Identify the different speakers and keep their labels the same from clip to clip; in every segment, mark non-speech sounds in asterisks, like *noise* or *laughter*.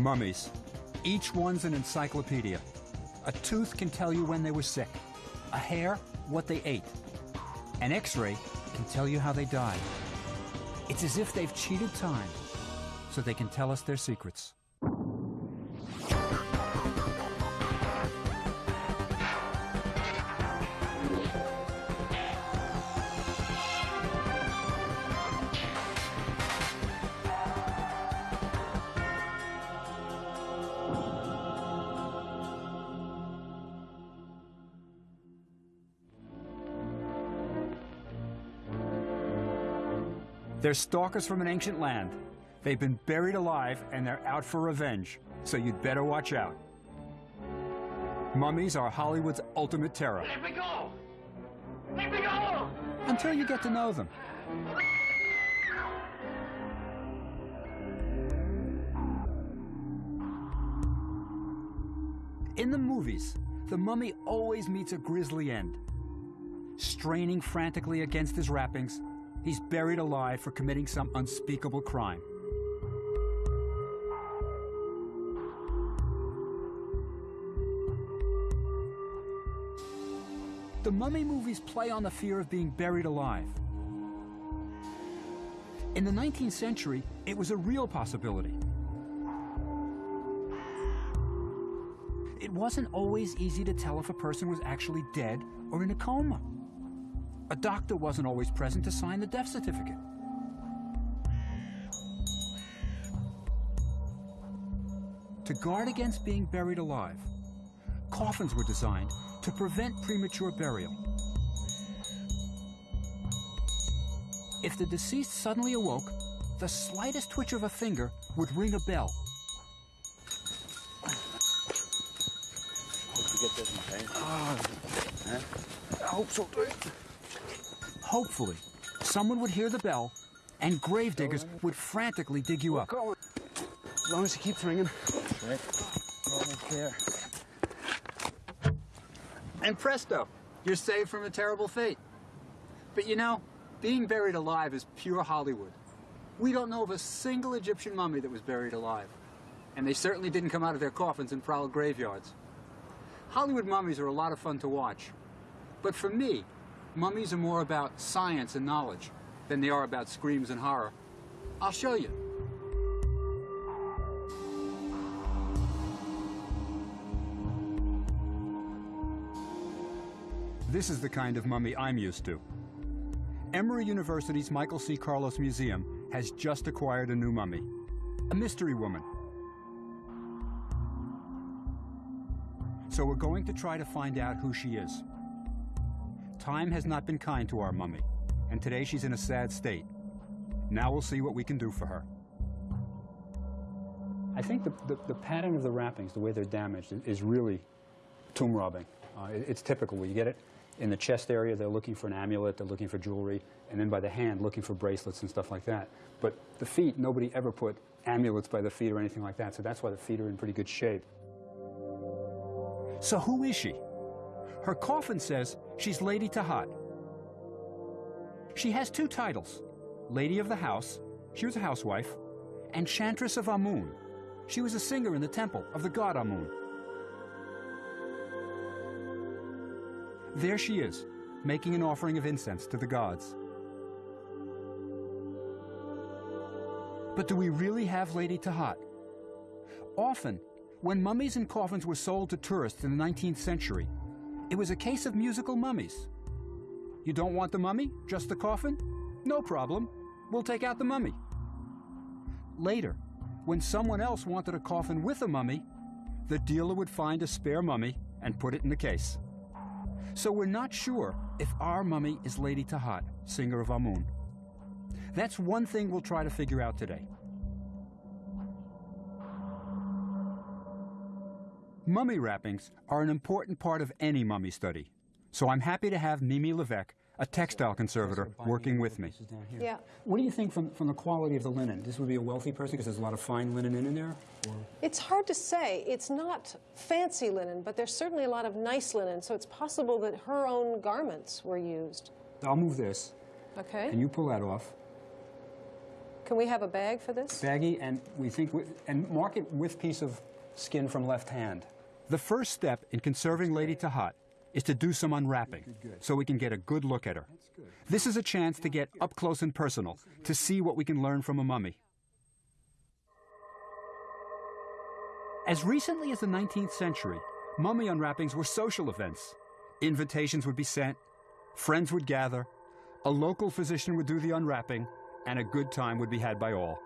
Speaker 1: Mummies. Each one's an encyclopedia. A tooth can tell you when they were sick. A hair, what they ate. An x-ray can tell you how they died. It's as if they've cheated time so they can tell us their secrets. They're stalkers from an ancient land. They've been buried alive and they're out for revenge, so you'd better watch out. Mummies are Hollywood's ultimate terror.
Speaker 2: Let me go! Let me go!
Speaker 1: Until you get to know them. In the movies, the mummy always meets a grisly end. Straining frantically against his wrappings, he's buried alive for committing some unspeakable crime. The mummy movies play on the fear of being buried alive. In the 19th century, it was a real possibility. It wasn't always easy to tell if a person was actually dead or in a coma. A doctor wasn't always present to sign the death certificate. To guard against being buried alive, coffins were designed to prevent premature burial. If the deceased suddenly awoke, the slightest twitch of a finger would ring a bell.
Speaker 3: Hope you get this, okay? Eh?
Speaker 1: Ah, I hope so, Hopefully, someone would hear the bell and gravediggers would frantically dig you up.
Speaker 3: As long as he keeps ringing. Right. Almost there.
Speaker 1: And presto, you're saved from a terrible fate. But you know, being buried alive is pure Hollywood. We don't know of a single Egyptian mummy that was buried alive. And they certainly didn't come out of their coffins and prowl graveyards. Hollywood mummies are a lot of fun to watch. But for me, mummies are more about science and knowledge than they are about screams and horror. I'll show you. This is the kind of mummy I'm used to. Emory University's Michael C. Carlos Museum has just acquired a new mummy, a mystery woman. So we're going to try to find out who she is. Time has not been kind to our mummy, and today she's in a sad state. Now we'll see what we can do for her. I think the, the, the pattern of the wrappings, the way they're damaged, is really tomb robbing. Uh, it, it's typical. Where you get it in the chest area, they're looking for an amulet, they're looking for jewelry, and then by the hand, looking for bracelets and stuff like that. But the feet, nobody ever put amulets by the feet or anything like that, so that's why the feet are in pretty good shape. So who is she? Her coffin says she's Lady Tahat. She has two titles, Lady of the House, she was a housewife, and Chantress of Amun. She was a singer in the temple of the god Amun. There she is, making an offering of incense to the gods. But do we really have Lady Tahat? Often, when mummies and coffins were sold to tourists in the 19th century, it was a case of musical mummies. You don't want the mummy, just the coffin? No problem. We'll take out the mummy. Later, when someone else wanted a coffin with a mummy, the dealer would find a spare mummy and put it in the case. So we're not sure if our mummy is Lady Tahat, singer of Amun. That's one thing we'll try to figure out today. Mummy wrappings are an important part of any mummy study. So I'm happy to have Mimi Levesque, a textile conservator, working with me.
Speaker 4: Yeah.
Speaker 1: What do you think from, from the quality of the linen? This would be a wealthy person because there's a lot of fine linen in, in there? Or?
Speaker 4: It's hard to say. It's not fancy linen, but there's certainly a lot of nice linen, so it's possible that her own garments were used.
Speaker 1: I'll move this,
Speaker 4: Okay?
Speaker 1: and you pull that off.
Speaker 4: Can we have a bag for this?
Speaker 1: Baggy, and we think, we, and mark it with piece of skin from left hand. The first step in conserving Lady Tahat is to do some unwrapping so we can get a good look at her. This is a chance to get up close and personal, to see what we can learn from a mummy. As recently as the 19th century, mummy unwrappings were social events. Invitations would be sent, friends would gather, a local physician would do the unwrapping, and a good time would be had by all.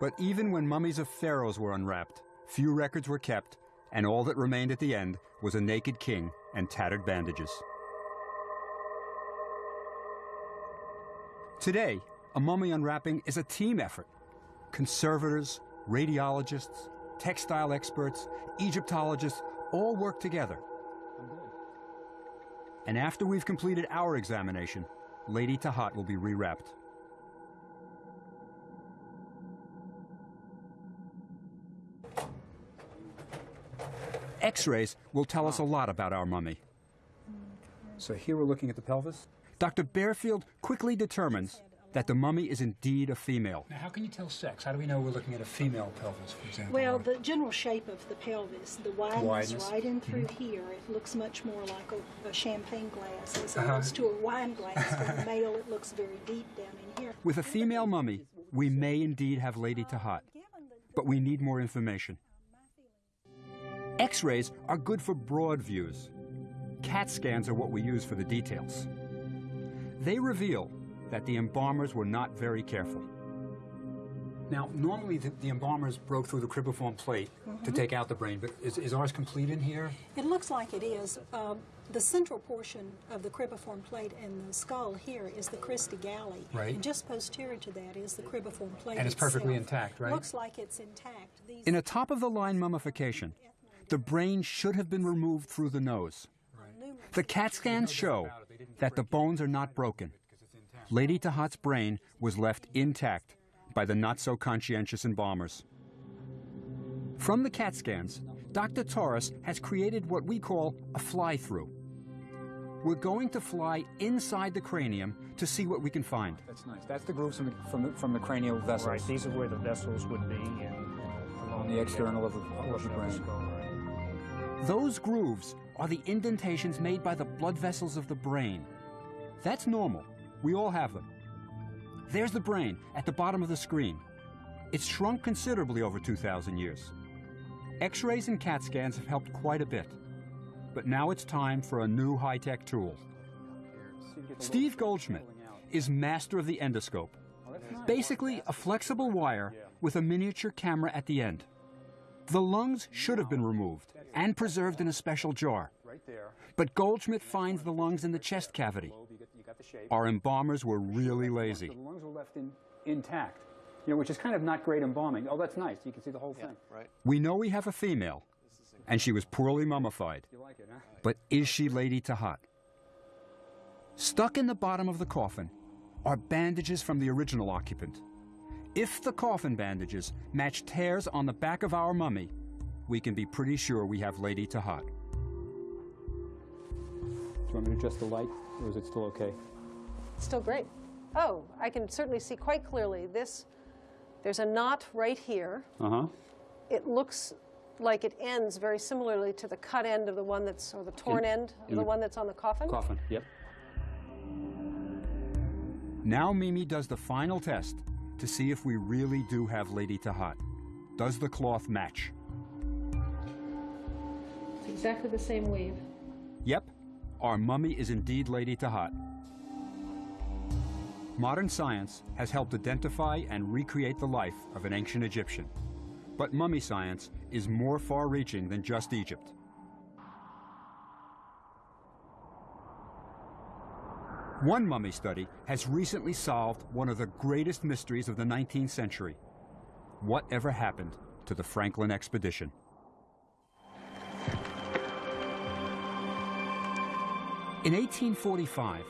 Speaker 1: But even when mummies of pharaohs were unwrapped, few records were kept, and all that remained at the end was a naked king and tattered bandages. Today, a mummy unwrapping is a team effort. Conservators, radiologists, textile experts, Egyptologists all work together. And after we've completed our examination, Lady Tahat will be rewrapped. X-rays will tell us a lot about our mummy. So here we're looking at the pelvis. Dr. Bearfield quickly determines that the mummy is indeed a female. Now, how can you tell sex? How do we know we're looking at a female pelvis, for example?
Speaker 5: Well, the general shape of the pelvis, the wideness,
Speaker 1: Wideness.
Speaker 5: right in through here, it looks much more like a, a champagne glass as
Speaker 1: Uh-huh.
Speaker 5: opposed to a wine glass. *laughs* For the male, it looks very deep down in here.
Speaker 1: With a female mummy, we may indeed have Lady Tahat, but we need more information. X-rays are good for broad views. CAT scans are what we use for the details. They reveal that the embalmers were not very careful. Now, normally the, the embalmers broke through the cribriform plate to take out the brain, but is, is ours complete in here?
Speaker 5: It looks like it is. Um, the central portion of the cribriform plate and the skull here is the crista galli.
Speaker 1: Right.
Speaker 5: And just posterior to that is the cribriform plate.
Speaker 1: And it's perfectly intact, right?
Speaker 5: Looks like it's intact. These
Speaker 1: In a top of the line mummification, the brain should have been removed through the nose. The CAT scans show that the bones are not broken. Lady Tahat's brain was left intact by the not so conscientious embalmers. From the CAT scans, Dr. Torres has created what we call a fly through. We're going to fly inside the cranium to see what we can find. That's nice. That's the grooves from the, from the, from the cranial vessels.
Speaker 6: Right, these are where the vessels would be and along
Speaker 1: the external of the-
Speaker 6: portion
Speaker 1: of the brain. Those grooves are the indentations made by the blood vessels of the brain. That's normal. We all have them. There's the brain at the bottom of the screen. It's shrunk considerably over 2,000 years. X rays and CAT scans have helped quite a bit. But now it's time for a new high tech tool. Steve Goldschmidt is master of the endoscope. Basically, a flexible wire with a miniature camera at the end. The lungs should have been removed and preserved in a special jar. But Goldschmidt finds the lungs in the chest cavity. Our embalmers were really lazy. The lungs were left in, intact, you know, which is kind of not great embalming. Oh, that's nice. You can see the whole thing.
Speaker 3: right.
Speaker 1: We know we have a female, and she was poorly mummified. But is she Lady Tahat? Stuck in the bottom of the coffin are bandages from the original occupant. If the coffin bandages match tears on the back of our mummy, we can be pretty sure we have Lady Tahat. Do you want me to adjust the light, or is it still okay?
Speaker 4: It's Still great. Oh, I can certainly see quite clearly this. There's a knot right here.
Speaker 1: Uh huh.
Speaker 4: It looks like it ends very similarly to the cut end of the one that's, or the torn
Speaker 1: In-
Speaker 4: end of the
Speaker 1: the
Speaker 4: one that's on the coffin.
Speaker 1: Coffin, yep. Now Mimi does the final test to see if we really do have Lady Tahat. Does the cloth match?
Speaker 4: Exactly the same weave.
Speaker 1: Yep, our mummy is indeed Lady Tahat. Modern science has helped identify and recreate the life of an ancient Egyptian. But mummy science is more far reaching than just Egypt. One mummy study has recently solved one of the greatest mysteries of the 19th century. Whatever happened to the Franklin expedition? In 1845,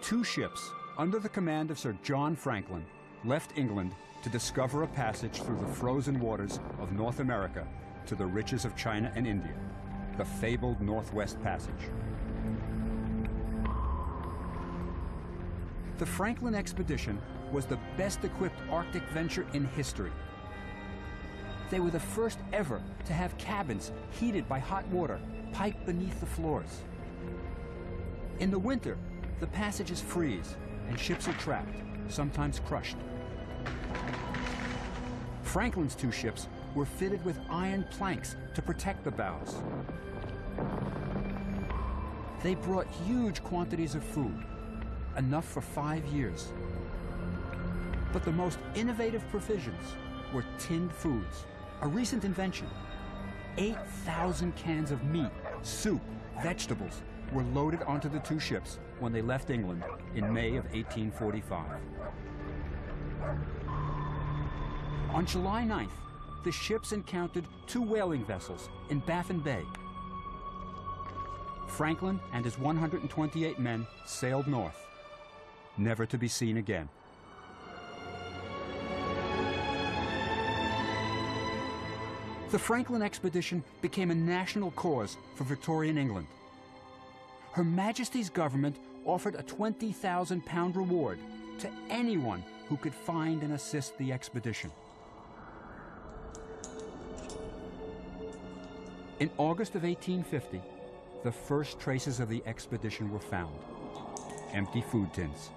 Speaker 1: two ships under the command of Sir John Franklin left England to discover a passage through the frozen waters of North America to the riches of China and India, the fabled Northwest Passage. The Franklin expedition was the best equipped Arctic venture in history. They were the first ever to have cabins heated by hot water piped beneath the floors. In the winter, the passages freeze and ships are trapped, sometimes crushed. Franklin's two ships were fitted with iron planks to protect the bows. They brought huge quantities of food, enough for five years. But the most innovative provisions were tinned foods, a recent invention. 8,000 cans of meat, soup, vegetables were loaded onto the two ships when they left England in May of 1845. On July 9th, the ships encountered two whaling vessels in Baffin Bay. Franklin and his 128 men sailed north, never to be seen again. The Franklin expedition became a national cause for Victorian England. Her Majesty's government offered a 20,000 pound reward to anyone who could find and assist the expedition. In August of 1850, the first traces of the expedition were found empty food tins.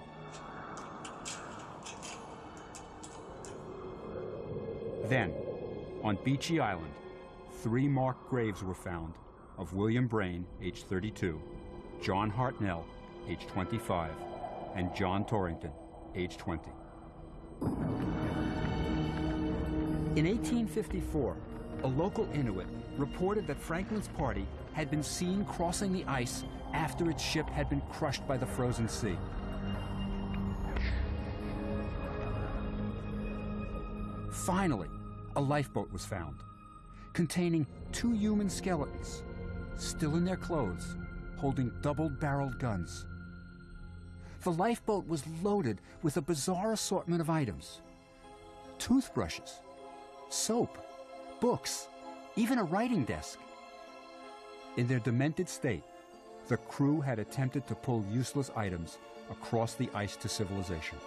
Speaker 1: Then, on Beechey Island, three marked graves were found of William Braine, age 32, John Hartnell, age 25, and John Torrington, age 20. In 1854, a local Inuit reported that Franklin's party had been seen crossing the ice after its ship had been crushed by the frozen sea. Finally, a lifeboat was found, containing two human skeletons, still in their clothes, holding double-barreled guns. The lifeboat was loaded with a bizarre assortment of items. Toothbrushes, soap, books, even a writing desk. In their demented state, the crew had attempted to pull useless items across the ice to civilization.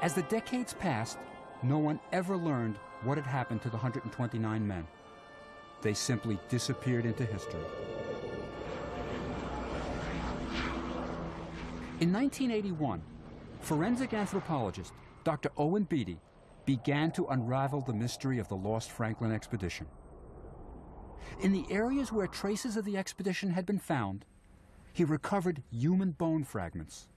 Speaker 1: As the decades passed, no one ever learned what had happened to the 129 men. They simply disappeared into history. In 1981, forensic anthropologist Dr. Owen Beatty began to unravel the mystery of the lost Franklin expedition. In the areas where traces of the expedition had been found, he recovered human bone fragments.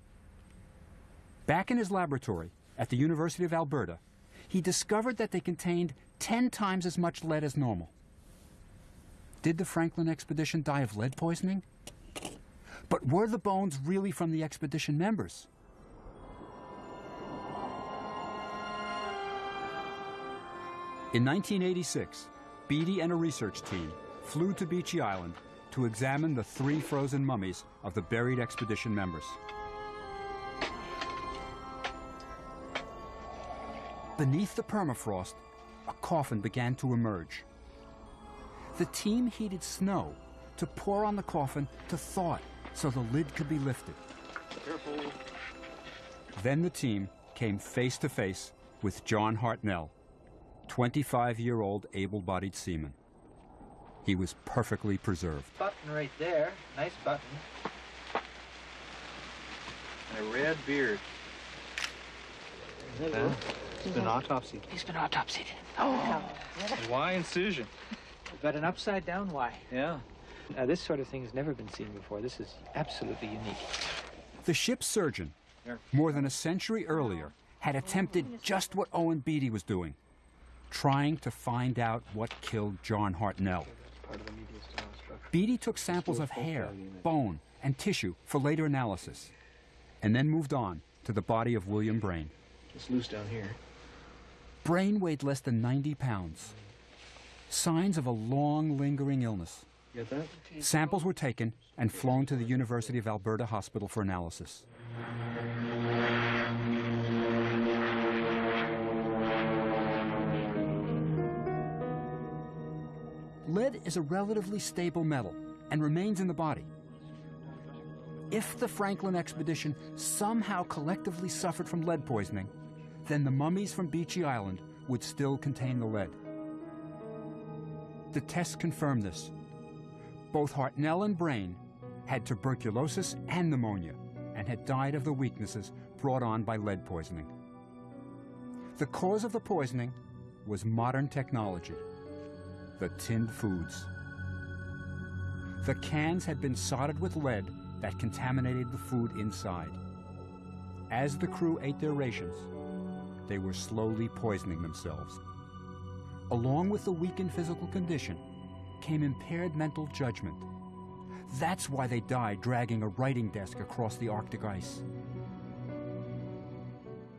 Speaker 1: Back in his laboratory at the University of Alberta, he discovered that they contained 10 times as much lead as normal. Did the Franklin expedition die of lead poisoning? But were the bones really from the expedition members? In 1986, Beatty and a research team flew to Beechey Island to examine the three frozen mummies of the buried expedition members. Beneath the permafrost, a coffin began to emerge. The team heated snow to pour on the coffin to thaw it so the lid could be lifted.
Speaker 2: Careful.
Speaker 1: Then the team came face to face with John Hartnell, 25-year-old able-bodied seaman. He was perfectly preserved.
Speaker 7: Button right there. Nice button. And a red beard.
Speaker 3: Well, it's been autopsied.
Speaker 7: He's been autopsied. Oh.
Speaker 8: Y incision?
Speaker 7: Got an upside down Y.
Speaker 8: Yeah.
Speaker 7: Now, this sort of thing has never been seen before. This is absolutely unique.
Speaker 1: The ship's surgeon, more than a century earlier, had attempted just what Owen Beatty was doing, trying to find out what killed John Hartnell. Beatty took samples of hair, bone, and tissue for later analysis, and then moved on to the body of William Braine.
Speaker 3: It's loose down here.
Speaker 1: Braine weighed less than 90 pounds. Signs of a long, lingering illness. Samples were taken and flown to the University of Alberta Hospital for analysis. Lead is a relatively stable metal and remains in the body. If the Franklin expedition somehow collectively suffered from lead poisoning, then the mummies from Beechey Island would still contain the lead. The tests confirmed this. Both Hartnell and Braine had tuberculosis and pneumonia and had died of the weaknesses brought on by lead poisoning. The cause of the poisoning was modern technology, the tinned foods. The cans had been soldered with lead that contaminated the food inside. As the crew ate their rations, they were slowly poisoning themselves. Along with the weakened physical condition came impaired mental judgment. That's why they died dragging a writing desk across the Arctic ice.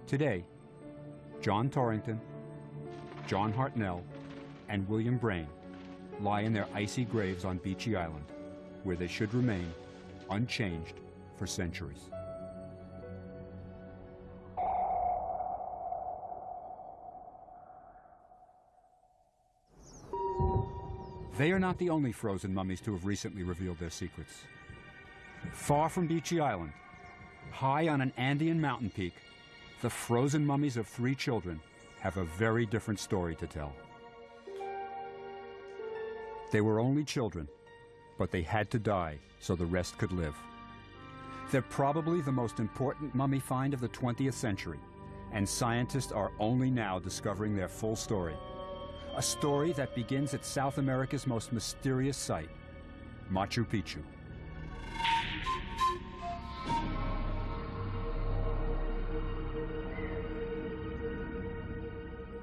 Speaker 1: Today, John Torrington, John Hartnell, and William Braine lie in their icy graves on Beechey Island, where they should remain unchanged for centuries. They are not the only frozen mummies to have recently revealed their secrets. Far from Beechey Island, high on an Andean mountain peak, the frozen mummies of three children have a very different story to tell. They were only children, but they had to die so the rest could live. They're probably the most important mummy find of the 20th century, and scientists are only now discovering their full story. A story that begins at South America's most mysterious site, Machu Picchu.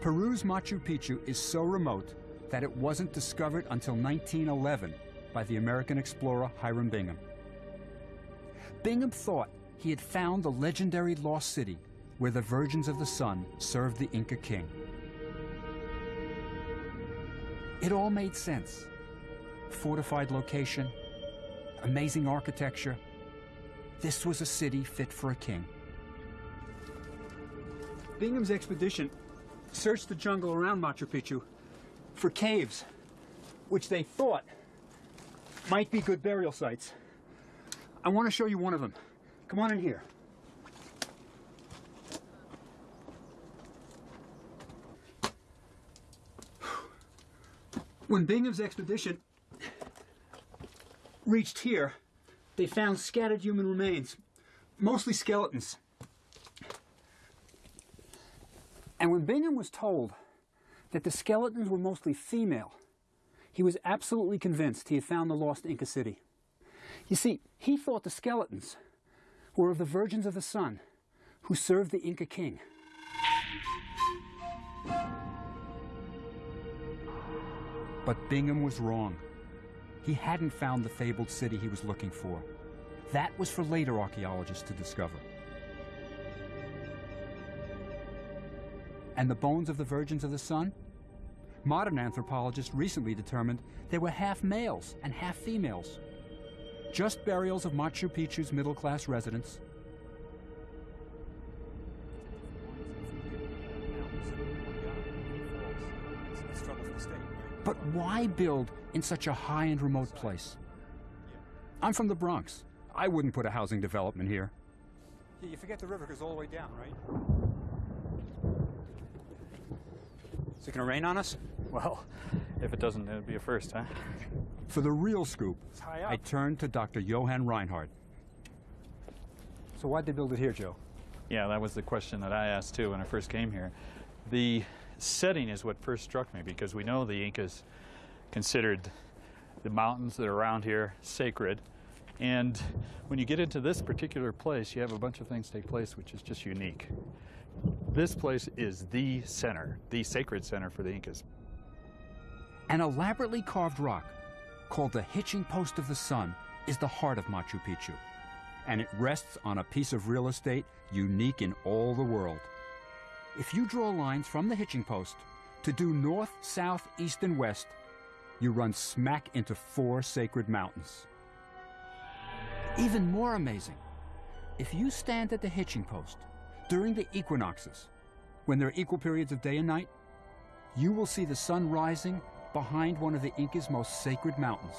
Speaker 1: Peru's Machu Picchu is so remote that it wasn't discovered until 1911 by the American explorer Hiram Bingham. Bingham thought he had found the legendary lost city where the Virgins of the Sun served the Inca king. It all made sense. Fortified location, amazing architecture. This was a city fit for a king. Bingham's expedition searched the jungle around Machu Picchu for caves, which they thought might be good burial sites. I want to show you one of them. Come on in here. When Bingham's expedition reached here, they found scattered human remains, mostly skeletons. And when Bingham was told that the skeletons were mostly female, he was absolutely convinced he had found the lost Inca city. You see, he thought the skeletons were of the Virgins of the Sun who served the Inca king. But Bingham was wrong. He hadn't found the fabled city he was looking for. That was for later archaeologists to discover. And the bones of the Virgins of the Sun? Modern anthropologists recently determined they were half males and half females. Just burials of Machu Picchu's middle-class residents. Why build in such a high and remote place? I'm from the Bronx. I wouldn't put a housing development here. Yeah, you forget the river goes all the way down, right? Is it going to rain on us?
Speaker 6: Well, if it doesn't, it'd be a first, huh?
Speaker 1: For the real scoop, I turned to Dr. Johan Reinhard. So why'd they build it here, Joe?
Speaker 6: Yeah, that was the question that I asked too when I first came here. The setting is what first struck me because we know the Incas considered the mountains that are around here sacred. And when you get into this particular place, you have a bunch of things take place which is just unique. This place is the center, the sacred center for the Incas.
Speaker 1: An elaborately carved rock called the Hitching Post of the Sun is the heart of Machu Picchu, and it rests on a piece of real estate unique in all the world. If you draw lines from the hitching post to due north, south, east, and west, you run smack into four sacred mountains. Even more amazing, if you stand at the hitching post during the equinoxes, when there are equal periods of day and night, you will see the sun rising behind one of the Inca's most sacred mountains.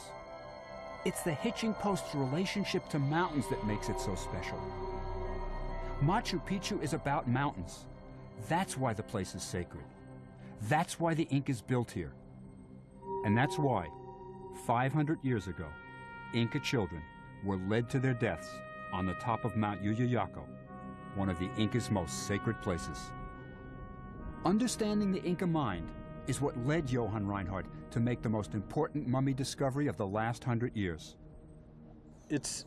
Speaker 1: It's the hitching post's relationship to mountains that makes it so special. Machu Picchu is about mountains. That's why the place is sacred. That's why the Incas built here. And that's why, 500 years ago, Inca children were led to their deaths on the top of Mount Llullaillaco, one of the Inca's most sacred places. Understanding the Inca mind is what led Johan Reinhard to make the most important mummy discovery of the last hundred years.
Speaker 6: It's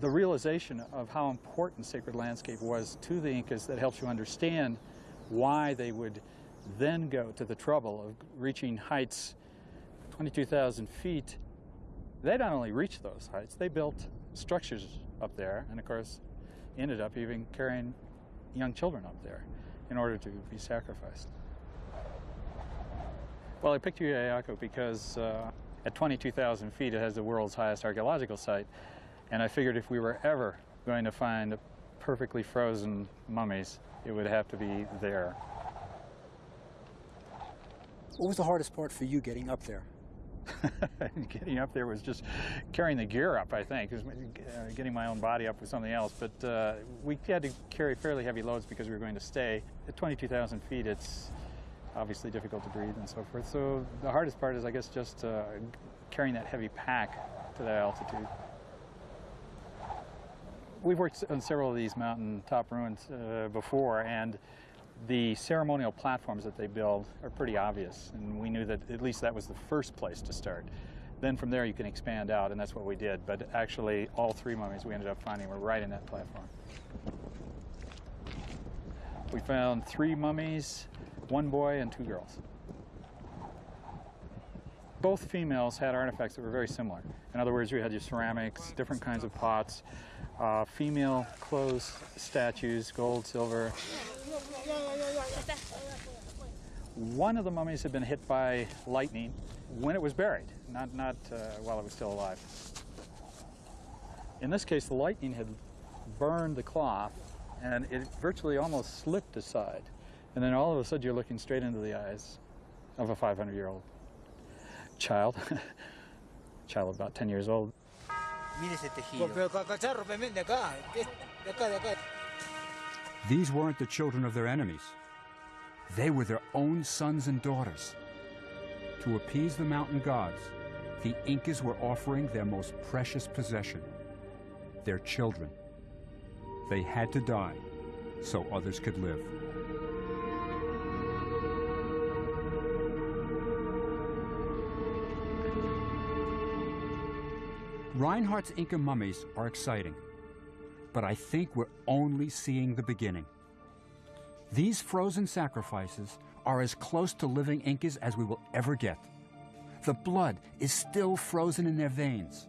Speaker 6: the realization of how important sacred landscape was to the Incas that helps you understand why they would then go to the trouble of reaching heights 22,000 feet. They not only reached those heights, they built structures up there, and of course, ended up even carrying young children up there in order to be sacrificed. Well, I picked Llullaillaco because uh, at 22,000 feet it has the world's highest archaeological site, and I figured if we were ever going to find perfectly frozen mummies, it would have to be there.
Speaker 3: What was the hardest part for you getting up there? *laughs*
Speaker 6: getting up there was just carrying the gear up, I think. uh, getting my own body up with something else. But uh, we had to carry fairly heavy loads because we were going to stay. At 22,000 feet, it's obviously difficult to breathe and so forth. So the hardest part is, I guess, just uh, carrying that heavy pack to that altitude. We've worked on several of these mountain top ruins uh, before, and the ceremonial platforms that they build are pretty obvious, and we knew that at least that was the first place to start. Then from there you can expand out, and that's what we did. But actually, all three mummies we ended up finding were right in that platform. We found three mummies, one boy and two girls. Both females had artifacts that were very similar. In other words, we had your ceramics, different kinds of pots, uh, female clothes, statues, gold, silver. One of the mummies had been hit by lightning when it was buried, not, not uh, while it was still alive. In this case, the lightning had burned the cloth and it virtually almost slipped aside. And then all of a sudden you're looking straight into the eyes of a 500 year old child, *laughs* child about 10 years old.
Speaker 1: These weren't the children of their enemies. They were their own sons and daughters. To appease the mountain gods, the Incas were offering their most precious possession, their children. They had to die so others could live. Reinhard's Inca mummies are exciting, but I think we're only seeing the beginning. These frozen sacrifices are as close to living Incas as we will ever get. The blood is still frozen in their veins.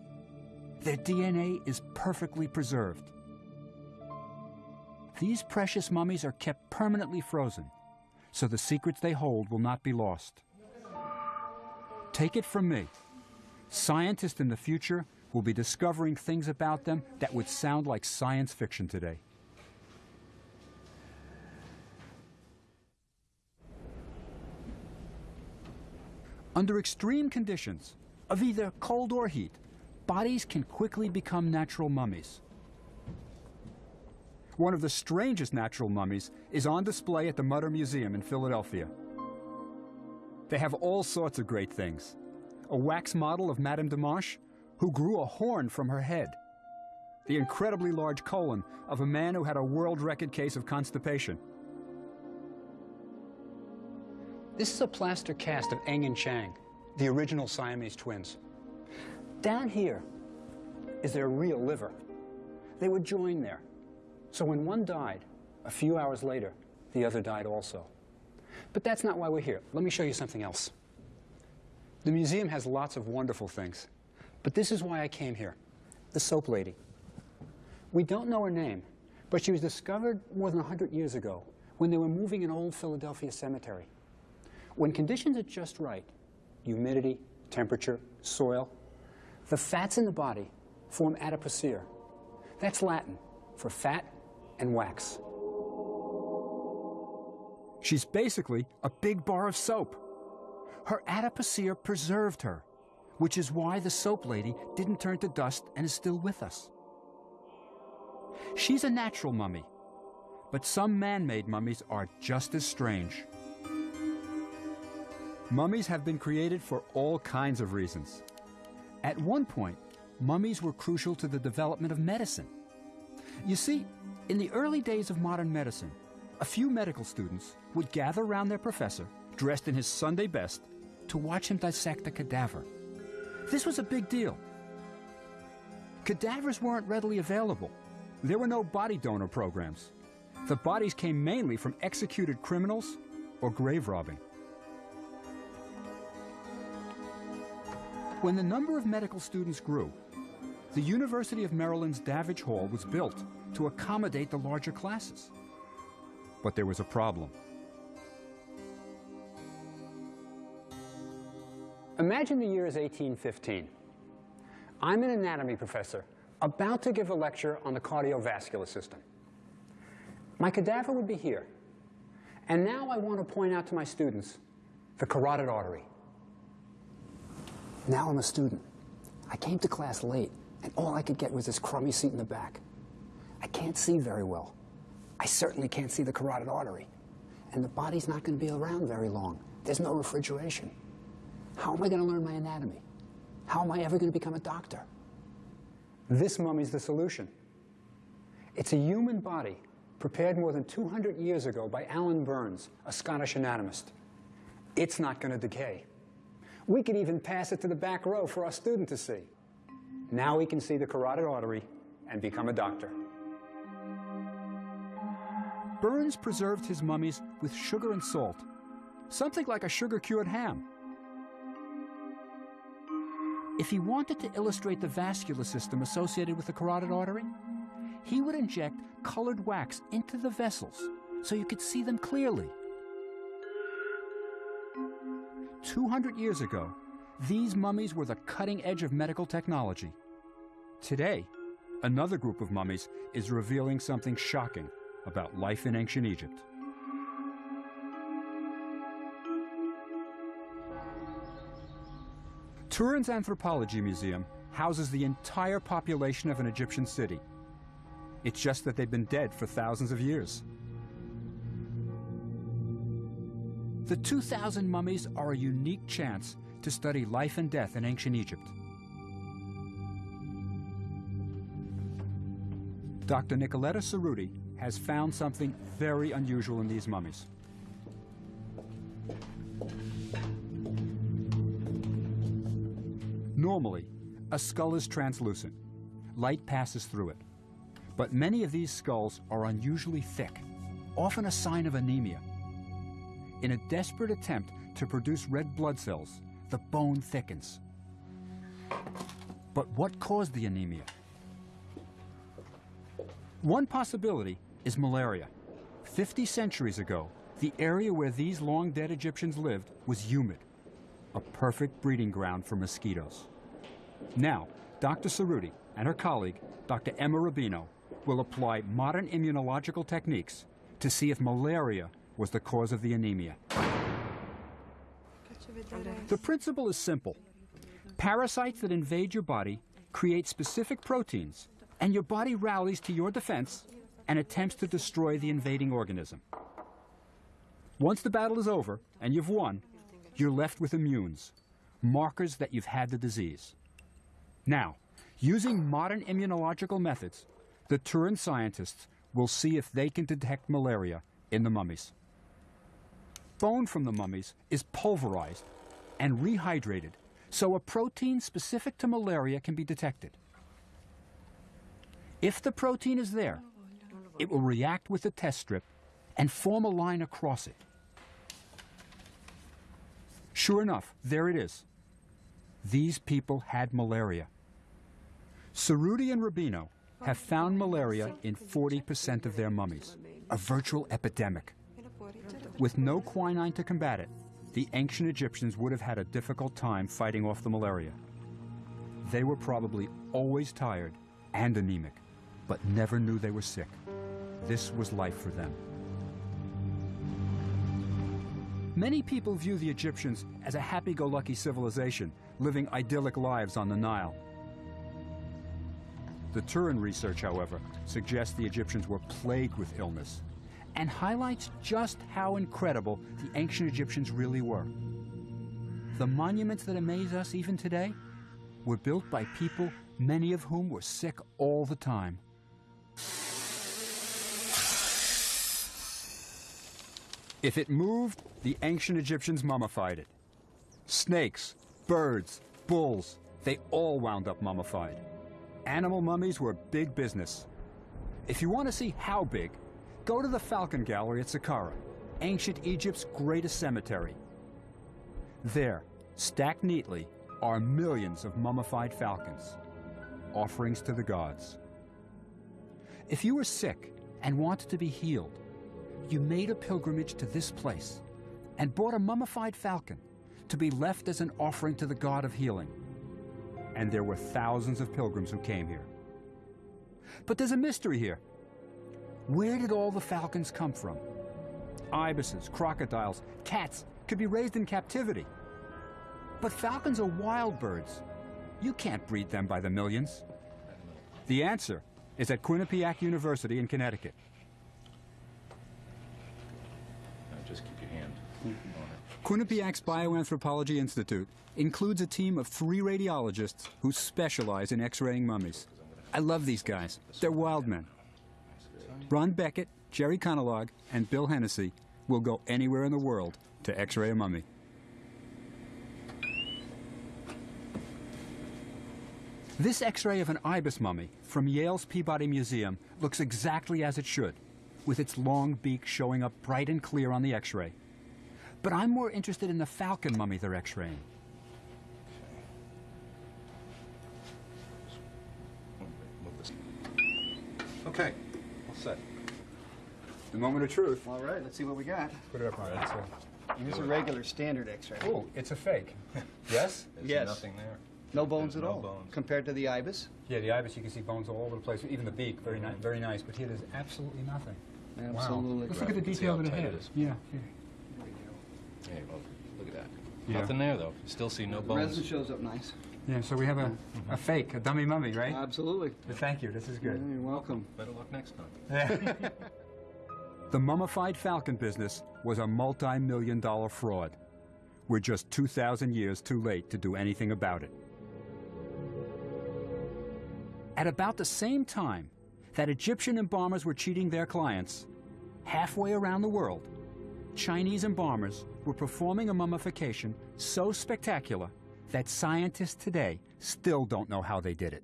Speaker 1: Their DNA is perfectly preserved. These precious mummies are kept permanently frozen, so the secrets they hold will not be lost. Take it from me. Scientists in the future will be discovering things about them that would sound like science fiction today. Under extreme conditions of either cold or heat, bodies can quickly become natural mummies. One of the strangest natural mummies is on display at the Mutter Museum in Philadelphia. They have all sorts of great things. A wax model of Madame de Dimanche, who grew a horn from her head. The incredibly large colon of a man who had a world record case of constipation. This is a plaster cast of Eng and Chang, the original Siamese twins. Down here is their real liver. They were joined there. So when one died, a few hours later, the other died also. But that's not why we're here. Let me show you something else. The museum has lots of wonderful things, but this is why I came here. The soap lady. We don't know her name, but she was discovered more than 100 years ago when they were moving an old Philadelphia cemetery. When conditions are just right, humidity, temperature, soil, the fats in the body form adipocere. That's Latin for fat and wax. She's basically a big bar of soap. Her adipocere preserved her, which is why the soap lady didn't turn to dust and is still with us. She's a natural mummy, but some man-made mummies are just as strange. Mummies have been created for all kinds of reasons. At one point, mummies were crucial to the development of medicine. You see, in the early days of modern medicine, a few medical students would gather around their professor, dressed in his Sunday best, to watch him dissect a cadaver. This was a big deal. Cadavers weren't readily available. There were no body donor programs. The bodies came mainly from executed criminals or grave robbing. When the number of medical students grew, the University of Maryland's Davidge Hall was built to accommodate the larger classes. But there was a problem.
Speaker 3: Imagine the year is 1815. I'm an anatomy professor about to give a lecture on the cardiovascular system. My cadaver would be here. And now I want to point out to my students the carotid artery. Now I'm a student. I came to class late, and all I could get was this crummy seat in the back. I can't see very well. I certainly can't see the carotid artery. And the body's not going to be around very long. There's no refrigeration. How am I going to learn my anatomy? How am I ever going to become a doctor? This mummy's the solution. It's a human body prepared more than 200 years ago by Allan Burns, a Scottish anatomist. It's not going to decay. We could even pass it to the back row for our student to see. Now he can see the carotid artery and become a doctor.
Speaker 1: Burns preserved his mummies with sugar and salt, something like a sugar-cured ham. If he wanted to illustrate the vascular system associated with the carotid artery, he would inject colored wax into the vessels so you could see them clearly. 200 years ago, these mummies were the cutting edge of medical technology. Today, another group of mummies is revealing something shocking about life in ancient Egypt. Turin's Anthropology Museum houses the entire population of an Egyptian city. It's just that they've been dead for thousands of years. The 2,000 mummies are a unique chance to study life and death in ancient Egypt. Dr. Nicoletta Cerruti has found something very unusual in these mummies. Normally, a skull is translucent. Light passes through it. But many of these skulls are unusually thick, often a sign of anemia. In a desperate attempt to produce red blood cells, the bone thickens. But what caused the anemia? One possibility is malaria. 50 centuries ago, the area where these long dead Egyptians lived was humid, a perfect breeding ground for mosquitoes. Now, Dr. Cerruti and her colleague, Dr. Emma Rubino, will apply modern immunological techniques to see if malaria was the cause of the anemia. The principle is simple. Parasites that invade your body create specific proteins, and your body rallies to your defense and attempts to destroy the invading organism. Once the battle is over and you've won, you're left with immunes, markers that you've had the disease. Now, using modern immunological methods, the Turin scientists will see if they can detect malaria in the mummies. Bone from the mummies is pulverized and rehydrated so a protein specific to malaria can be detected. If the protein is there, it will react with the test strip and form a line across it. Sure enough, there it is. These people had malaria. Cerruti and Rubino have found malaria in 40% of their mummies, a virtual epidemic. With no quinine to combat it, the ancient Egyptians would have had a difficult time fighting off the malaria. They were probably always tired and anemic, but never knew they were sick. This was life for them. Many people view the Egyptians as a happy-go-lucky civilization, living idyllic lives on the Nile. The Turin research, however, suggests the Egyptians were plagued with illness and highlights just how incredible the ancient Egyptians really were. The monuments that amaze us even today were built by people, many of whom were sick all the time. If it moved, the ancient Egyptians mummified it. Snakes, birds, bulls, they all wound up mummified. Animal mummies were big business. If you want to see how big, go to the Falcon Gallery at Saqqara, ancient Egypt's greatest cemetery. There, stacked neatly, are millions of mummified falcons, offerings to the gods. If you were sick and wanted to be healed, you made a pilgrimage to this place and bought a mummified falcon to be left as an offering to the god of healing. And there were thousands of pilgrims who came here. But there's a mystery here. Where did all the falcons come from? Ibises, crocodiles, cats could be raised in captivity. But falcons are wild birds. You can't breed them by the millions. The answer is at Quinnipiac University in Connecticut.
Speaker 8: Just keep your hand
Speaker 1: Quinnipiac's Bioanthropology Institute includes a team of three radiologists who specialize in x-raying mummies. I love these guys. They're wild men. Ron Beckett, Jerry Conlogue, and Bill Hennessy will go anywhere in the world to x-ray a mummy. This x-ray of an ibis mummy from Yale's Peabody Museum looks exactly as it should, with its long beak showing up bright and clear on the x-ray. But I'm more interested in the falcon mummy they're x-raying.
Speaker 9: Okay, all set.
Speaker 1: The moment of truth.
Speaker 9: All right, let's see what we got.
Speaker 1: Put it up on it.
Speaker 9: Here's a regular standard X-ray.
Speaker 1: Oh, it's a fake. yes?
Speaker 8: There's *laughs*
Speaker 9: Yes.
Speaker 8: nothing there.
Speaker 9: No bones
Speaker 8: There's
Speaker 9: at
Speaker 8: no
Speaker 9: all.
Speaker 8: bones.
Speaker 9: Compared to the ibis,
Speaker 1: Yeah, the ibis, you can see bones all over the place. Even the beak, very nice, very nice. But here, there's absolutely nothing.
Speaker 9: absolutely.
Speaker 1: Let's look at the detail of the head.
Speaker 8: it is.
Speaker 1: Yeah. yeah.
Speaker 8: Hey, well, look at that.
Speaker 1: Yeah.
Speaker 8: Nothing there though. Still see no
Speaker 9: The resin shows up nice.
Speaker 1: Yeah, so we have a, mm-hmm. a fake, a dummy mummy, right?
Speaker 9: Absolutely.
Speaker 1: Thank you. This is
Speaker 9: Yeah,
Speaker 1: good.
Speaker 9: You're welcome.
Speaker 8: Better luck next time. *laughs* *laughs*
Speaker 1: The mummified falcon business was a multi-million dollar fraud. We're just 2,000 years too late to do anything about it. At about the same time that Egyptian embalmers were cheating their clients, halfway around the world, Chinese embalmers were performing a mummification so spectacular that scientists today still don't know how they did it.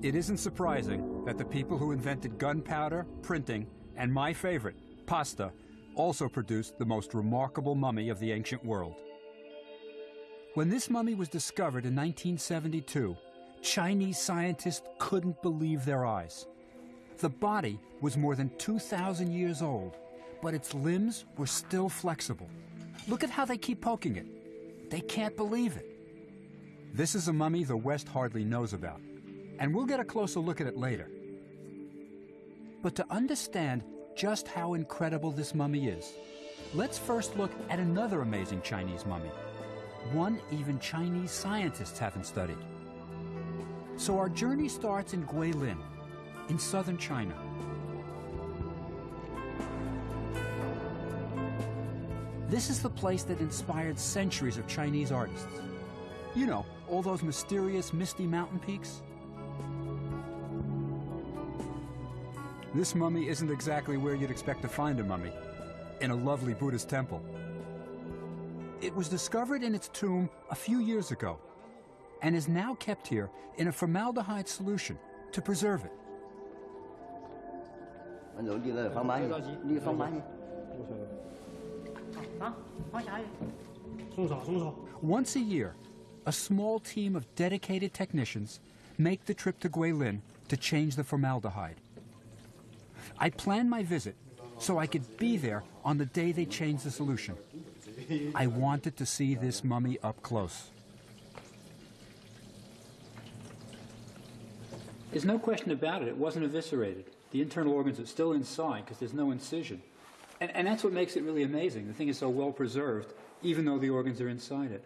Speaker 1: It isn't surprising that the people who invented gunpowder, printing, and my favorite, pasta, also produced the most remarkable mummy of the ancient world. When this mummy was discovered in 1972, Chinese scientists couldn't believe their eyes. The body was more than 2,000 years old, but its limbs were still flexible. Look at how they keep poking it. They can't believe it. This is a mummy the West hardly knows about, and we'll get a closer look at it later. But to understand just how incredible this mummy is, let's first look at another amazing Chinese mummy, one even Chinese scientists haven't studied. So our journey starts in Guilin, in southern China. This is the place that inspired centuries of Chinese artists. You know, all those mysterious, misty mountain peaks? This mummy isn't exactly where you'd expect to find a mummy, in a lovely Buddhist temple. It was discovered in its tomb a few years ago and is now kept here in a formaldehyde solution to preserve it.
Speaker 10: Ví dụ như là phong bá như phong bá
Speaker 1: Once a year, a small team of dedicated technicians make the trip to Guilin to change the formaldehyde. I planned my visit so I could be there on the day they change the solution. I wanted to see this mummy up close. There's no question about it. It wasn't eviscerated. The internal organs are still inside because there's no incision.
Speaker 11: And, and that's what makes it really amazing. The thing is so well preserved, even though the organs are inside it.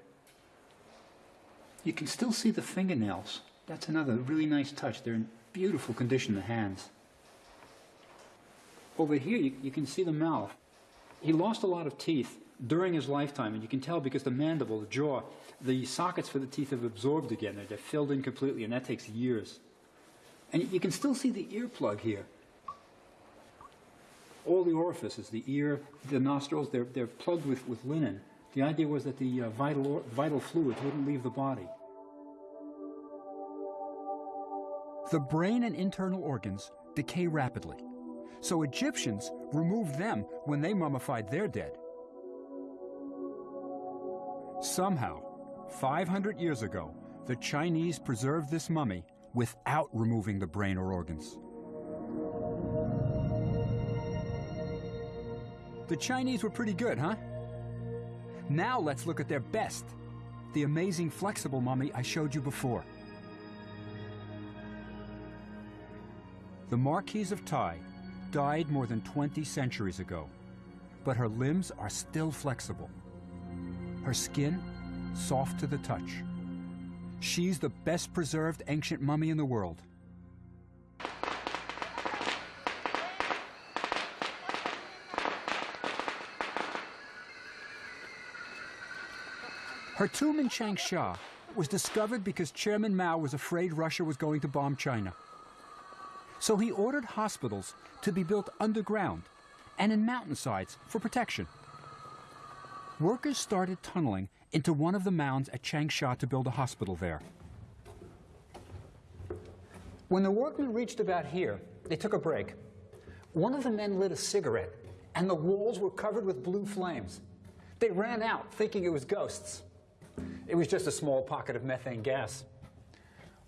Speaker 11: You can still see the fingernails. That's another really nice touch. They're in beautiful condition, the hands. Over here, you, you can see the mouth. He lost a lot of teeth during his lifetime, and you can tell because the mandible, the jaw, the sockets for the teeth have absorbed again. They're, they're filled in completely, and that takes years. And you can still see the earplug here. All the orifices, the ear, the nostrils, they're, they're plugged with, with linen. The idea was that the uh, vital, or, vital fluids wouldn't leave the body.
Speaker 1: The brain and internal organs decay rapidly, so Egyptians removed them when they mummified their dead. Somehow, 500 years ago, the Chinese preserved this mummy without removing the brain or organs. The Chinese were pretty good, huh? Now let's look at their best, the amazing flexible mummy I showed you before. The Marquise of Tai died more than 20 centuries ago, but her limbs are still flexible. Her skin, soft to the touch. She's the best preserved ancient mummy in the world. Her tomb in Changsha was discovered because Chairman Mao was afraid Russia was going to bomb China. So he ordered hospitals to be built underground and in mountainsides for protection. Workers started tunneling into one of the mounds at Changsha to build a hospital there.
Speaker 12: When the workmen reached about here, they took a break. One of the men lit a cigarette, and the walls were covered with blue flames. They ran out, thinking it was ghosts. It was just a small pocket of methane gas.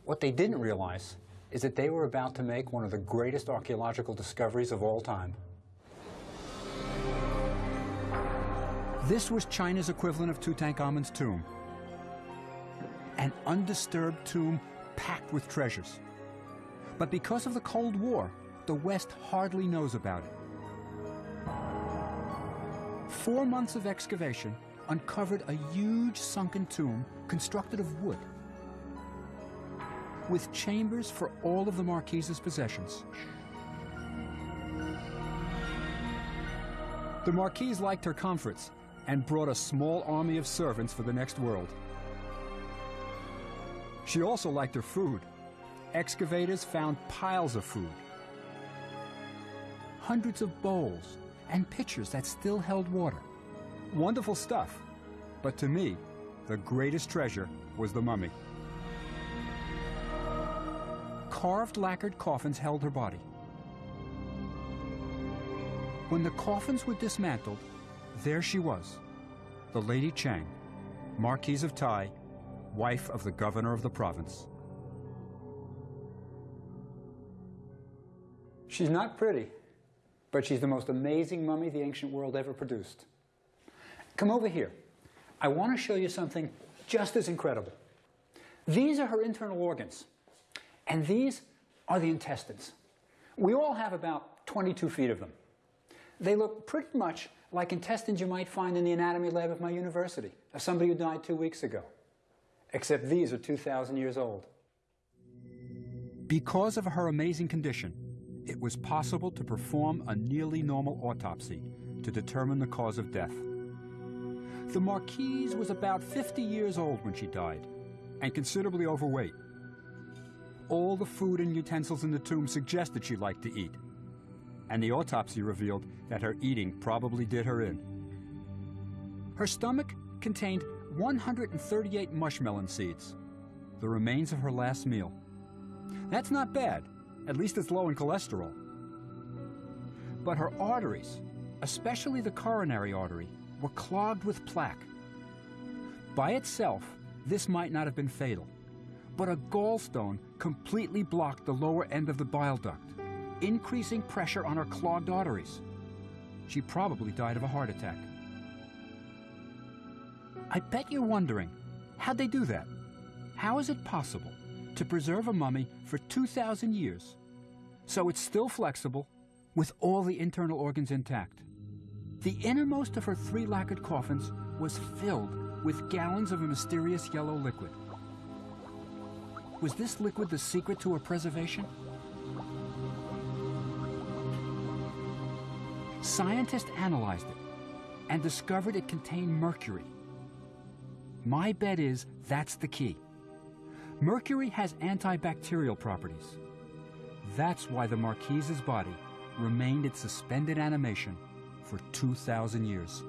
Speaker 12: What they didn't realize is that they were about to make one of the greatest archaeological discoveries of all time.
Speaker 1: This was China's equivalent of Tutankhamun's tomb. An undisturbed tomb packed with treasures. But because of the Cold War, the West hardly knows about it. Four months of excavation uncovered a huge sunken tomb constructed of wood with chambers for all of the Marquise's possessions. The Marquise liked her comforts and brought a small army of servants for the next world. She also liked her food. Excavators found piles of food. Hundreds of bowls and pitchers that still held water. Wonderful stuff. But to me, the greatest treasure was the mummy. Carved lacquered coffins held her body. When the coffins were dismantled, there she was, the Lady Chang, Marquise of Tai, wife of the governor of the province.
Speaker 12: She's not pretty, but she's the most amazing mummy the ancient world ever produced. Come over here. I want to show you something just as incredible. These are her internal organs, and these are the intestines. We all have about 22 feet of them. They look pretty much like intestines you might find in the anatomy lab of my university, of somebody who died two weeks ago. Except these are 2,000 years old.
Speaker 1: Because of her amazing condition, it was possible to perform a nearly normal autopsy to determine the cause of death. The Marquise was about 50 years old when she died, and considerably overweight. All the food and utensils in the tomb suggested she liked to eat, and the autopsy revealed that her eating probably did her in. Her stomach contained 138 mushmelon seeds, the remains of her last meal. That's not bad, at least it's low in cholesterol. But her arteries, especially the coronary artery, were clogged with plaque. By itself, this might not have been fatal, but a gallstone completely blocked the lower end of the bile duct, increasing pressure on her clogged arteries. She probably died of a heart attack. I bet you're wondering, how'd they do that? How is it possible to preserve a mummy for 2,000 years so it's still flexible with all the internal organs intact? The innermost of her three lacquered coffins was filled with gallons of a mysterious yellow liquid. Was this liquid the secret to her preservation? Scientists analyzed it and discovered it contained mercury. My bet is that's the key. Mercury has antibacterial properties. That's why the Marquise's body remained in suspended animation for 2,000 years.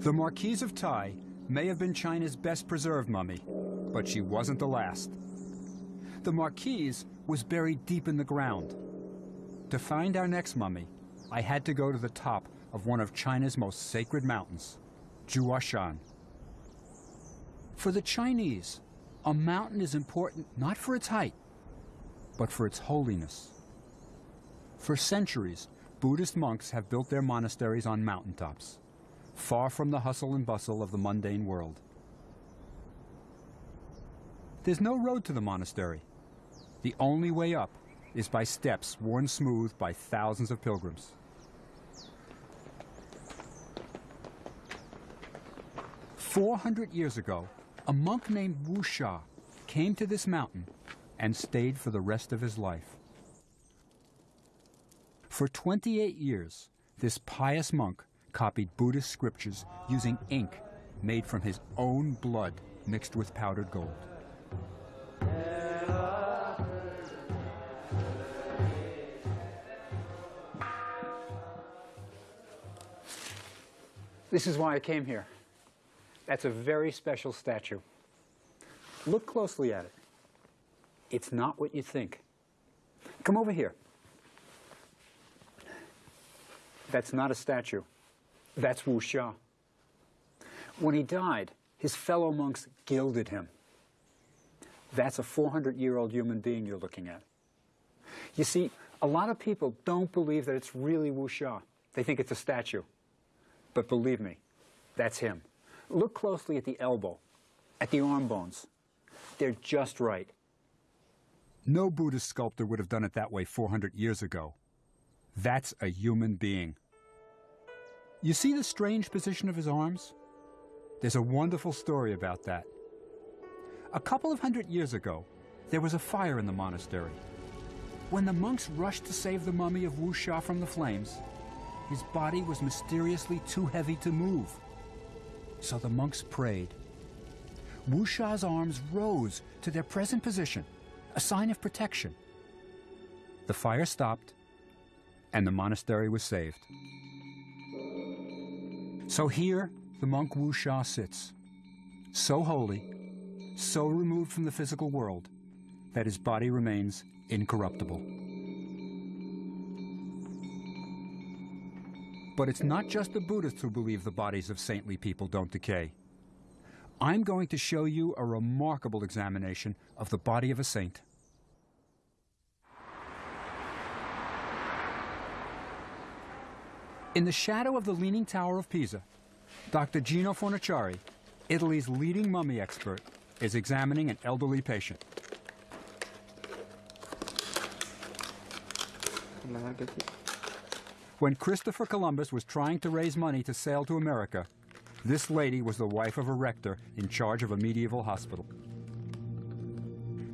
Speaker 1: The Marquise of Tai may have been China's best preserved mummy, but she wasn't the last. The Marquise was buried deep in the ground. To find our next mummy, I had to go to the top of one of China's most sacred mountains, Jiuhuashan. For the Chinese, a mountain is important not for its height, but for its holiness. For centuries, Buddhist monks have built their monasteries on mountaintops, far from the hustle and bustle of the mundane world. There's no road to the monastery. The only way up is by steps worn smooth by thousands of pilgrims. Four hundred years ago, a monk named Wu Sha came to this mountain and stayed for the rest of his life. For 28 years, this pious monk copied Buddhist scriptures using ink made from his own blood mixed with powdered gold. This is why I came here. That's a very special statue. Look closely at it. It's not what you think. Come over here. That's not a statue. That's Wu Sha. When he died, his fellow monks gilded him. That's a 400-year-old human being you're looking at. You see, a lot of people don't believe that it's really Wu Sha. They think it's a statue. But believe me, that's him. Look closely at the elbow, at the arm bones. They're just right. No Buddhist sculptor would have done it that way 400 years ago. That's a human being. You see the strange position of his arms? There's a wonderful story about that. A couple of hundred years ago, there was a fire in the monastery. When the monks rushed to save the mummy of Wu Sha from the flames, his body was mysteriously too heavy to move. So the monks prayed. Wu Sha's arms rose to their present position, a sign of protection. The fire stopped, and the monastery was saved. So here, the monk Wu Sha sits, so holy, so removed from the physical world, that his body remains incorruptible. But it's not just the Buddhists who believe the bodies of saintly people don't decay. I'm going to show you a remarkable examination of the body of a saint. In the shadow of the Leaning Tower of Pisa, Dr. Gino Fornaciari, Italy's leading mummy expert, is examining an elderly patient. When Christopher Columbus was trying to raise money to sail to America, this lady was the wife of a rector in charge of a medieval hospital.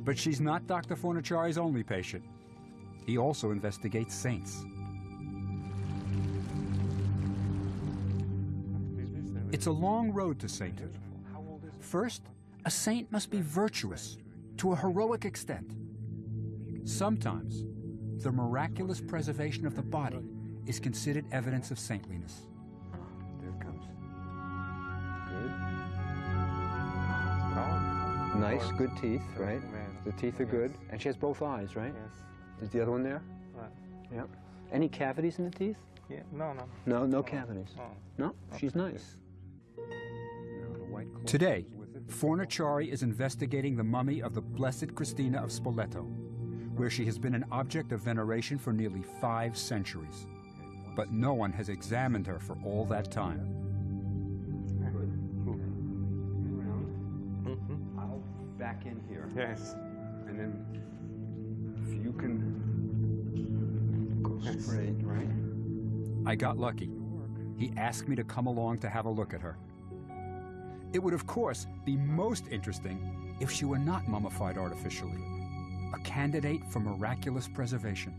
Speaker 1: But she's not Dr. Fornaciari's only patient. He also investigates saints. It's a long road to sainthood. First, a saint must be virtuous to a heroic extent. Sometimes, the miraculous preservation of the body is considered evidence of saintliness.
Speaker 13: There it comes. Good.
Speaker 3: Nice, good teeth, right? The teeth are good. And she has both eyes, right?
Speaker 13: Yes.
Speaker 3: Is the other one there?
Speaker 13: Right.
Speaker 3: Yeah. Any cavities in the teeth?
Speaker 13: Yeah. No, no.
Speaker 3: No, no cavities.
Speaker 13: No.
Speaker 3: No? She's nice. Today, Fornaciari is investigating the mummy of the Blessed Christina of Spoleto, where she has been an object of veneration for nearly five centuries. But no one has examined her for all that time. Mm-hmm.
Speaker 2: back in here.
Speaker 13: Yes.
Speaker 2: And then if you can go straight, right?
Speaker 1: I got lucky. He asked me to come along to have a look at her. It would, of course, be most interesting if she were not mummified artificially, a candidate for miraculous preservation.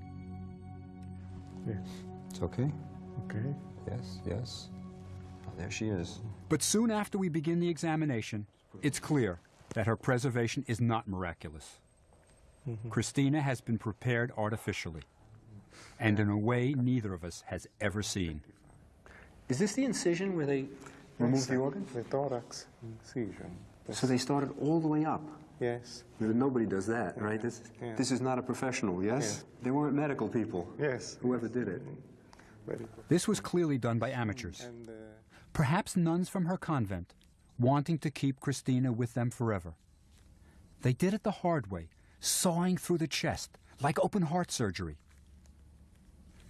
Speaker 13: Yes.
Speaker 2: It's okay.
Speaker 13: Okay.
Speaker 2: Yes, yes. Oh, there she is.
Speaker 1: But soon after we begin the examination, it's clear that her preservation is not miraculous. Mm-hmm. Christina has been prepared artificially, and in a way neither of us has ever seen.
Speaker 2: Is this the incision where they removed the organ?
Speaker 13: The thorax incision.
Speaker 2: So they started all the way up.
Speaker 13: Yes.
Speaker 2: Nobody does that, right? This,
Speaker 13: Yeah.
Speaker 2: this is not a professional, yes? They weren't medical people.
Speaker 13: Yes.
Speaker 2: Whoever did it.
Speaker 13: Very good.
Speaker 1: This was clearly done by amateurs,
Speaker 13: uh,
Speaker 1: perhaps nuns from her convent, wanting to keep Christina with them forever. They did it the hard way, sawing through the chest, like open heart surgery.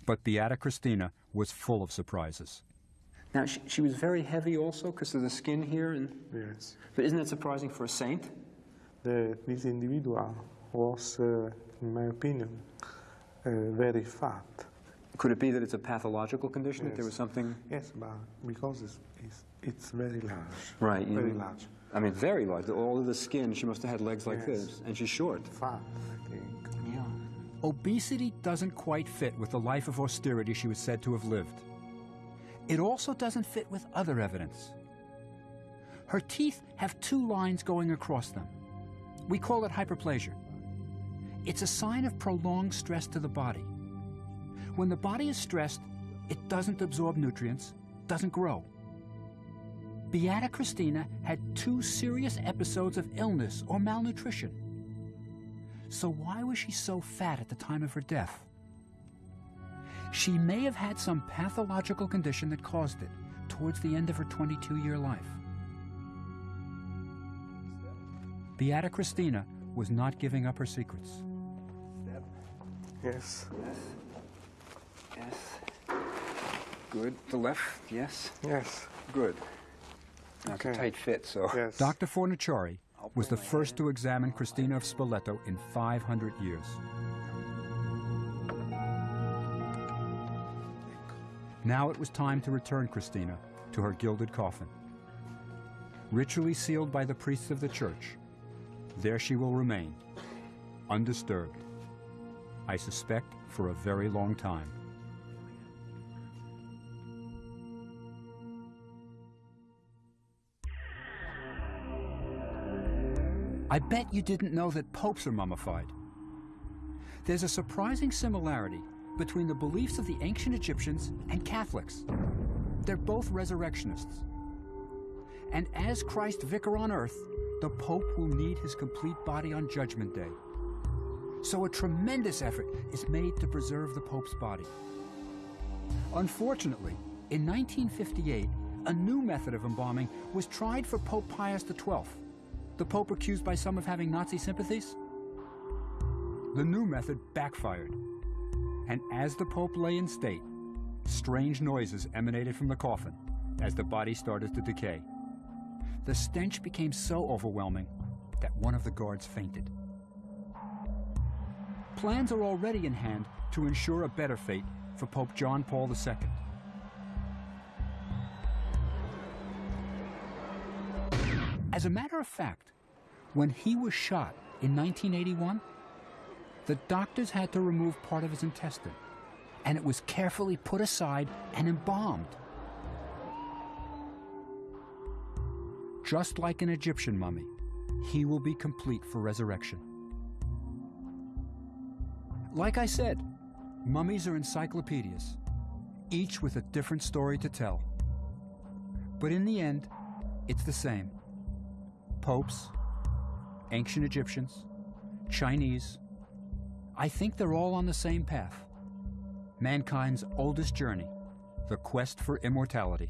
Speaker 1: But Beata Christina was full of surprises.
Speaker 2: Now, she, she was very heavy also because of the skin here. And,
Speaker 13: yes.
Speaker 2: but isn't that surprising for a saint?
Speaker 13: The, this individual was, uh, in my opinion, uh, very fat.
Speaker 2: Could it be that it's a pathological condition, that there was something...
Speaker 13: Yes, but because it's, it's, it's very large.
Speaker 2: Right.
Speaker 13: Very
Speaker 2: know.
Speaker 13: large.
Speaker 2: I mean, very large. All of the skin, she must have had legs like
Speaker 13: Yes.
Speaker 2: this. And she's short.
Speaker 13: Fat, I think.
Speaker 2: Yeah.
Speaker 1: Obesity doesn't quite fit with the life of austerity she was said to have lived. It also doesn't fit with other evidence. Her teeth have two lines going across them. We call it hyperplasia. It's a sign of prolonged stress to the body. When the body is stressed, it doesn't absorb nutrients, doesn't grow. Beata Christina had two serious episodes of illness or malnutrition. So why was she so fat at the time of her death? She may have had some pathological condition that caused it towards the end of her 22-year life. Beata Christina was not giving up her secrets.
Speaker 13: Yes.
Speaker 2: Yes. Good. The left, yes.
Speaker 13: Yes.
Speaker 2: Good. Now, it's a
Speaker 13: Okay.
Speaker 2: tight fit, so...
Speaker 13: Yes.
Speaker 1: Dr. Fornaciari was the first to examine Christina of Spoleto in 500 years. Now it was time to return Christina to her gilded coffin. Ritually sealed by the priests of the church, there she will remain, undisturbed. I suspect for a very long time. I bet you didn't know that popes are mummified. There's a surprising similarity between the beliefs of the ancient Egyptians and Catholics. They're both resurrectionists. And as Christ vicar on earth, the Pope will need his complete body on Judgment Day. So a tremendous effort is made to preserve the Pope's body. Unfortunately, in 1958, a new method of embalming was tried for Pope Pius XII, the Pope accused by some of having Nazi sympathies. The new method backfired, and as the Pope lay in state, strange noises emanated from the coffin as the body started to decay. The stench became so overwhelming that one of the guards fainted. Plans are already in hand to ensure a better fate for Pope John Paul II. As a matter of fact, when he was shot in 1981, the doctors had to remove part of his intestine, and it was carefully put aside and embalmed. Just like an Egyptian mummy, he will be complete for resurrection. Like I said, mummies are encyclopedias, each with a different story to tell. But in the end, it's the same. Popes, ancient Egyptians, Chinese, I think they're all on the same path. Mankind's oldest journey, the quest for immortality.